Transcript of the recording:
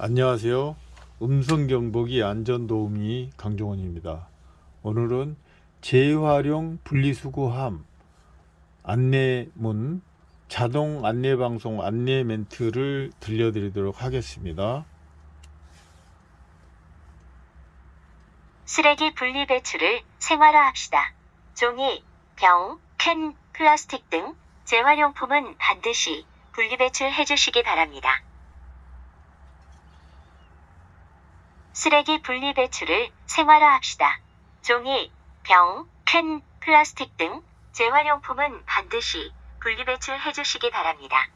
안녕하세요. 음성경보기 안전도우미 강종원입니다. 오늘은 재활용 분리수거함 안내문 자동 안내방송 안내 멘트를 들려드리도록 하겠습니다. 쓰레기 분리 배출을 생활화합시다. 종이, 병, 캔, 플라스틱 등 재활용품은 반드시 분리 배출해 주시기 바랍니다. 쓰레기 분리 배출을 생활화합시다. 종이, 병, 캔, 플라스틱 등 재활용품은 반드시 분리 배출해 주시기 바랍니다.